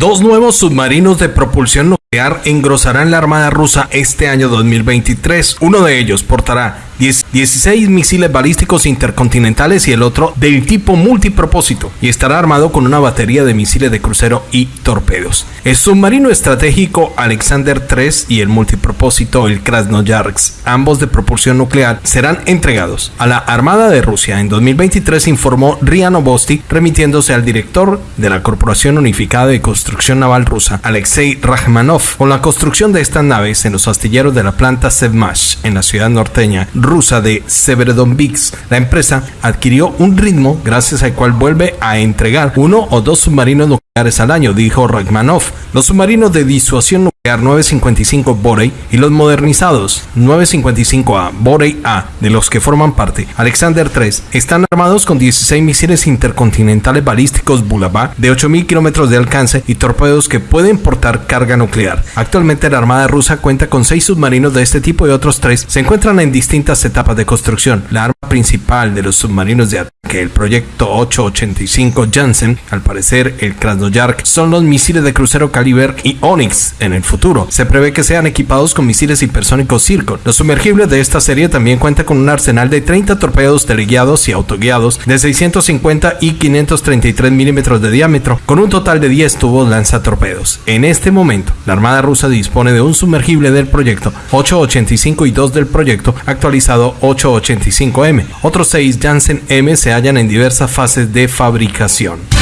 Dos nuevos submarinos de propulsión engrosarán la Armada rusa este año 2023. Uno de ellos portará 16 misiles balísticos intercontinentales y el otro del tipo multipropósito y estará armado con una batería de misiles de crucero y torpedos. El submarino estratégico Alexander III y el multipropósito el Krasnoyarsk, ambos de propulsión nuclear, serán entregados a la Armada de Rusia en 2023, informó RIA Novosti, remitiéndose al director de la Corporación Unificada de Construcción Naval Rusa, Alexei Rachmanov, con la construcción de estas naves en los astilleros de la planta Sevmash en la ciudad norteña rusa de Severodonbix. La empresa adquirió un ritmo gracias al cual vuelve a entregar uno o dos submarinos al año, dijo Rachmanov. Los submarinos de disuasión nuclear 955 Borey y los modernizados 955A Borey A, de los que forman parte Alexander III, están armados con 16 misiles intercontinentales balísticos Bulava de 8.000 kilómetros de alcance y torpedos que pueden portar carga nuclear. Actualmente la Armada rusa cuenta con 6 submarinos de este tipo y otros 3 se encuentran en distintas etapas de construcción. La arma principal de los submarinos de ataque, el proyecto 885 Janssen, al parecer el Krasnoyarsk, son los misiles de crucero Caliber y Onyx en el futuro. Se prevé que sean equipados con misiles hipersónicos Circon. Los sumergibles de esta serie también cuentan con un arsenal de 30 torpedos teleguiados y autoguiados de 650 y 533 milímetros de diámetro, con un total de 10 tubos lanzatorpedos. En este momento, la Armada rusa dispone de un sumergible del proyecto 885 y 2 del proyecto actualizado 885M. Otros 6 Janssen M se hallan en diversas fases de fabricación.